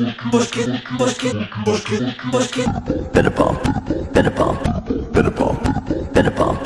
Better bump, better bump, better bump, better bump.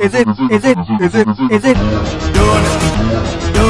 Is it? Is it? Is it? Is it? Doing it, doing it,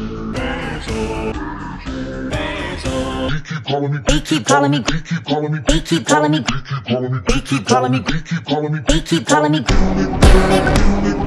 They keep calling me. They keep calling me. They keep calling me. They keep calling me. They keep calling me. They keep calling me.